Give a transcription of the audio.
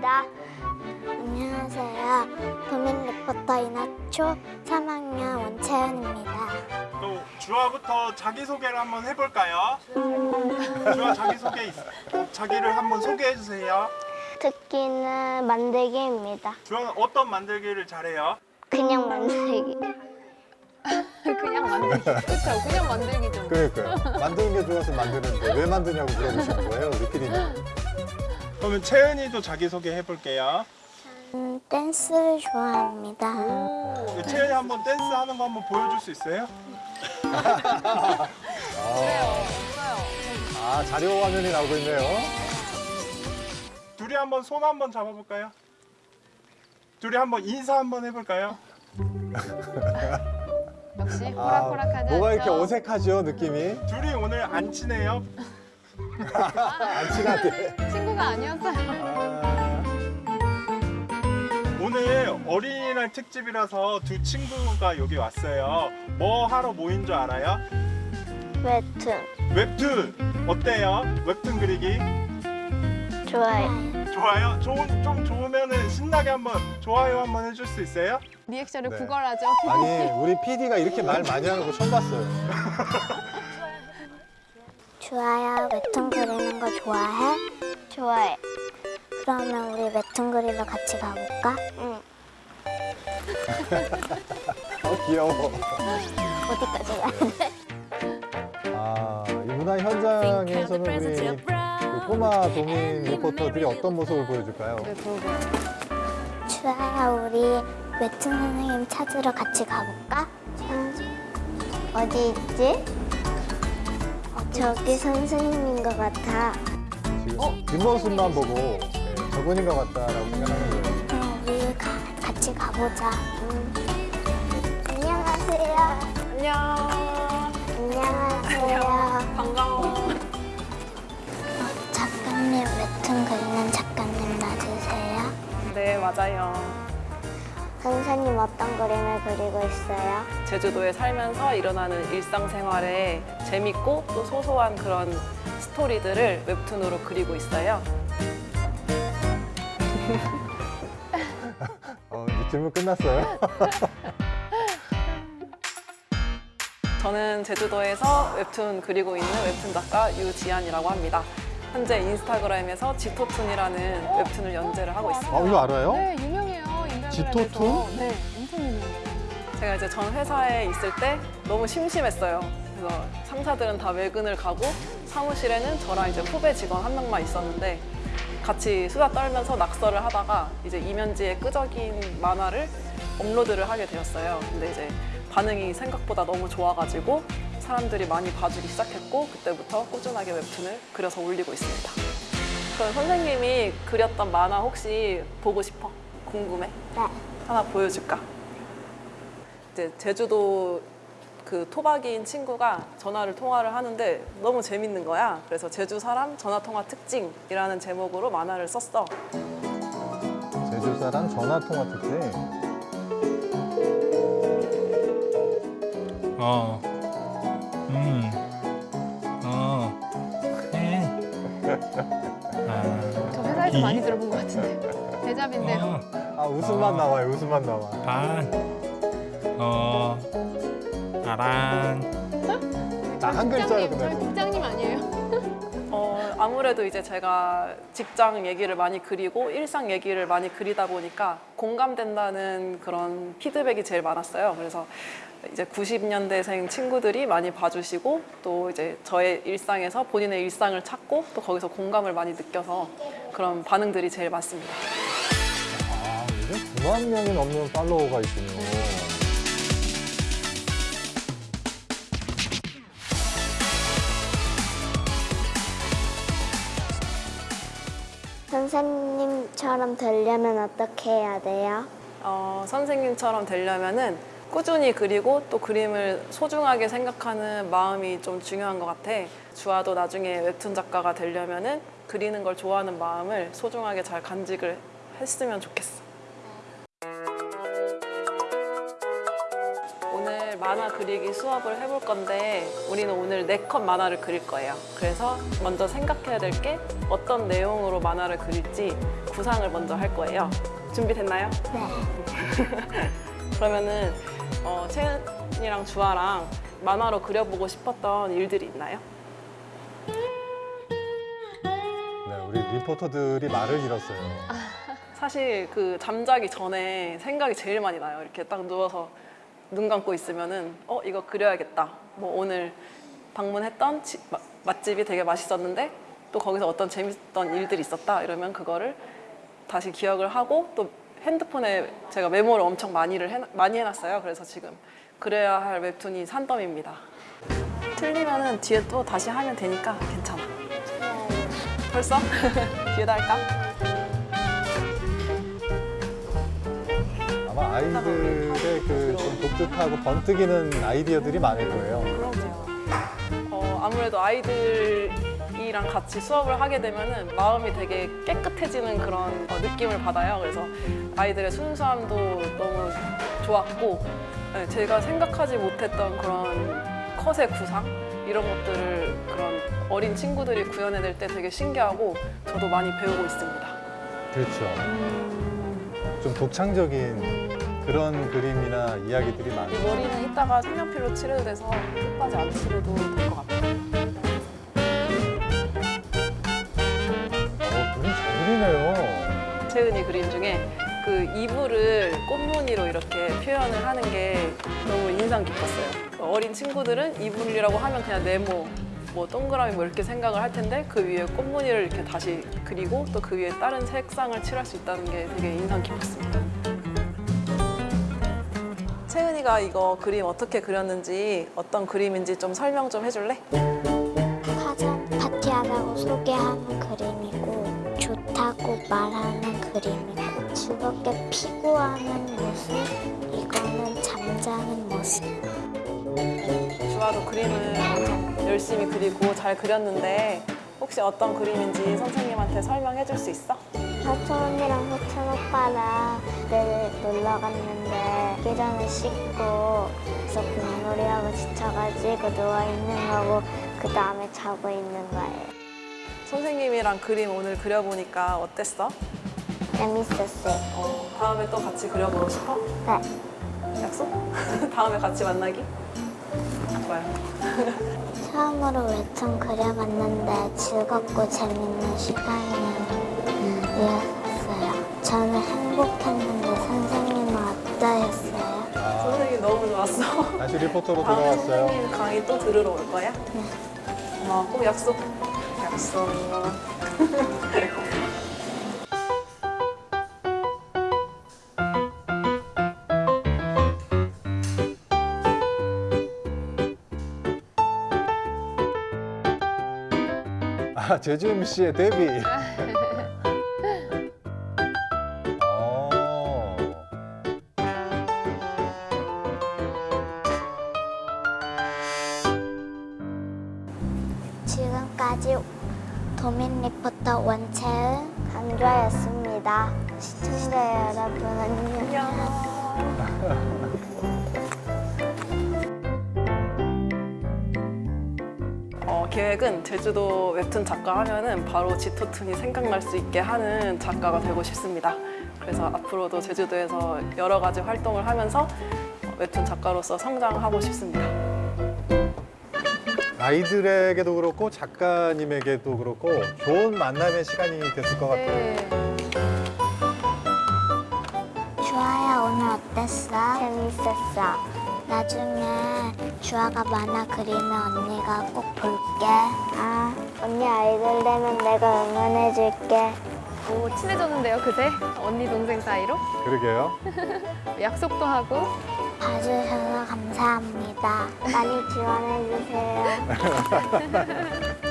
합니다. 안녕하세요. 도민 리포터 이나초 3학년 원채연입니다. 또 주아부터 자기소개를 한번 해볼까요? 주아 자기소개 있- 자기를 한번 소개해 주세요. 특기는 만들기입니다. 주아는 어떤 만들기를 잘해요? 그냥 만들기. 그냥 만들기. 그쵸, 그냥 만들기죠. 그러니까요. 만드는 게 좋아서 만드는데 왜 만드냐고 물어보시는 거예요, 우리 PD님. 그러면 채은이도 자기소개 해볼게요. 저는 댄스를 좋아합니다. 오, 채은이 한번 댄스 하는 거 한번 보여줄 수 있어요? 그래요. 없어요. 아, 자료 화면이 나오고 있네요. 둘이 한번 손 한번 잡아볼까요? 둘이 한번 인사 한번 해볼까요? 역시 아, 호락호락하지 뭐가 이렇게? 어색하죠, 느낌이? 둘이 오늘 안 친해요? 안 친하게. 친구가 아니었어요. 아, 오늘 어린이날 특집이라서 두 친구가 여기 왔어요. 뭐 하러 모인 줄 알아요? 웹툰 웹툰 어때요? 웹툰 그리기 좋아요. 좋아요? 좋은 좀 좋으면은 신나게 한번 좋아요 한번 해줄 수 있어요? 리액션을 네. 구걸하죠. 아니, 우리 PD가 이렇게 말 많이 하는 거 처음 봤어요. 좋아요. 웹툰 그리는 거 좋아해? 좋아해. 그러면 우리 웹툰 그리러 같이 가볼까? 응. 어, 귀여워. 어디까지 가야 돼? 아, 이 문화 현장에서는 우리 그 꼬마 도민 리포터들이 어떤 모습을 보여줄까요? 네. 주아야 우리 웹툰 선생님 찾으러 같이 가볼까? 어디 있지? 저기 선생님인 것 같아. 지금 뒷모습만 보고 네, 저분인 것 같다라고 생각하는 거예요. 응, 우리 가, 같이 가보자. 응. 안녕하세요. 안녕. 안녕하세요. 반가워. 작가님 웹툰 그리는 작가님 맞으세요? 네, 맞아요. 선생님 어떤 그림을 그리고 있어요? 제주도에 살면서 일어나는 일상생활에 재밌고 또 소소한 그런 스토리들을 웹툰으로 그리고 있어요. 어, 이제 질문 끝났어요? 저는 제주도에서 웹툰 그리고 있는 웹툰 작가 유지안이라고 합니다. 현재 인스타그램에서 지토툰이라는 웹툰을 연재를 하고 있습니다. 아, 이거 알아요? 네, 지토툰? 네, 엄청 유명해요. 제가 이제 전 회사에 있을 때 너무 심심했어요. 그래서 상사들은 다 외근을 가고 사무실에는 저랑 이제 후배 직원 한 명만 있었는데 같이 수다 떨면서 낙서를 하다가 이제 이면지의 끄적인 만화를 업로드를 하게 되었어요. 근데 이제 반응이 생각보다 너무 좋아가지고 사람들이 많이 봐주기 시작했고 그때부터 꾸준하게 웹툰을 그려서 올리고 있습니다. 그럼 선생님이 그렸던 만화 혹시 보고 싶어? 궁금해? 네. 하나 보여줄까? 이제 제주도 그 토박이인 친구가 전화를 통화를 하는데 너무 재밌는 거야. 그래서 제주 사람 전화 통화 특징이라는 제목으로 만화를 썼어. 제주 사람 전화 통화 특징. 어. 음. 아. 저 회사에서 이? 많이 들어본 것 같은데. 대잡인데요. 어. 아, 웃음만 나와요, 웃음만 나와. 반. 어. 아랑. 나 한 글자로 끝내고. 국장님 아무래도 이제 제가 직장 얘기를 많이 그리고 일상 얘기를 많이 그리다 보니까 공감된다는 그런 피드백이 제일 많았어요. 그래서 이제 90년대생 친구들이 많이 봐주시고 또 이제 저의 일상에서 본인의 일상을 찾고 또 거기서 공감을 많이 느껴서 그런 반응들이 제일 많습니다. 아, 요즘 9만 명이 넘는 팔로워가 있군요. 선생님처럼 되려면 어떻게 해야 돼요? 어, 선생님처럼 되려면은 꾸준히 그리고 또 그림을 소중하게 생각하는 마음이 좀 중요한 것 같아. 주아도 나중에 웹툰 작가가 되려면은 그리는 걸 좋아하는 마음을 소중하게 잘 간직을 했으면 좋겠어. 만화 그리기 수업을 해볼 건데 우리는 오늘 네 컷 만화를 그릴 거예요. 그래서 먼저 생각해야 될 게 어떤 내용으로 만화를 그릴지 구상을 먼저 할 거예요. 준비됐나요? 네. 그러면은 어, 채은이랑 주아랑 만화로 그려보고 싶었던 일들이 있나요? 네, 우리 리포터들이 말을 잃었어요. 사실 그 잠자기 전에 생각이 제일 많이 나요. 이렇게 딱 누워서 눈 감고 있으면은 어 이거 그려야겠다. 뭐 오늘 방문했던 지- 마- 맛집이 되게 맛있었는데 또 거기서 어떤 재밌던 일들이 있었다. 이러면 그거를 다시 기억을 하고 또 핸드폰에 제가 메모를 엄청 많이를 해, 많이 해놨어요. 그래서 지금 그래야 할 웹툰이 산더미입니다. 틀리면은 뒤에 또 다시 하면 되니까 괜찮아. 벌써? 뒤에다 할까? 아이들의 그좀 독특하고 번뜩이는 아이디어들이 많을 거예요. 그럼요. 어, 아무래도 아이들이랑 같이 수업을 하게 되면은 마음이 되게 깨끗해지는 그런 어, 느낌을 받아요. 그래서 아이들의 순수함도 너무 좋았고, 네, 제가 생각하지 못했던 그런 컷의 구상 이런 것들을 그런 어린 친구들이 구현해낼 때 되게 신기하고 저도 많이 배우고 있습니다. 그렇죠. 좀 독창적인 그런 그림이나 이야기들이 이 많아요. 머리는 이따가 색연필로 칠해도 돼서 끝까지 안 칠해도 될 것 같아요. 어, 그림 잘 그리네요. 채은이 그림 중에 그 이불을 꽃무늬로 이렇게 표현을 하는 게 너무 인상 깊었어요. 어린 친구들은 이불이라고 하면 그냥 네모, 뭐 동그라미 뭐 이렇게 생각을 할 텐데 그 위에 꽃무늬를 이렇게 다시 그리고 또 그 위에 다른 색상을 칠할 수 있다는 게 되게 인상 깊었습니다. 채은이가 이거 그림 어떻게 그렸는지 어떤 그림인지 좀 설명 좀 해줄래? 화장 파티하다고 소개하는 그림이고 좋다고 말하는 그림이고 즐겁게 피구하는 모습 이거는 잠자는 모습 주아도 그림을 열심히 그리고 잘 그렸는데 혹시 어떤 그림인지 선생님한테 설명해 줄 수 있어? 사촌 언니랑 호천 오빠랑 그때 놀러 갔는데 기전을 씻고 그래서 공놀이하고 지쳐가지고 누워있는 거고 그 다음에 자고 있는 거예요 선생님이랑 그림 오늘 그려보니까 어땠어? 재밌었어요 어, 다음에 또 같이 그려보고 싶어? 네. 약속? 다음에 같이 만나기? 좋아요. 처음으로 웹툰 그려봤는데 즐겁고 재밌는 시간이었어요. 저는 행복했는데 선생님은 어떠셨어요? 아, 선생님 너무 좋았어. 다시 리포터로 돌아왔어요. 선생님 강의 또 들으러 올 거야? 네. 고마워. 꼭 약속. 약속. 아, 제주음 씨의 데뷔. 지금까지 도민 리포터 원채은 강조였습니다. 시청자 여러분 안녕. 어, 계획은 제주도 웹툰 작가 하면은 바로 지토툰이 생각날 수 있게 하는 작가가 되고 싶습니다. 그래서 앞으로도 제주도에서 여러 가지 활동을 하면서 어, 웹툰 작가로서 성장하고 싶습니다. 아이들에게도 그렇고 작가님에게도 그렇고 좋은 만남의 시간이 됐을 것 같아요. 네. 주아야 오늘 어땠어? 재밌었어. 나중에 주아가 만화 그리면 언니가 꼭 볼게. 아, 언니 아이돌 되면 내가 응원해줄게. 오, 친해졌는데요, 그새? 언니, 동생 사이로? 그러게요. 약속도 하고. 봐주셔서 감사합니다. 많이 지원해주세요.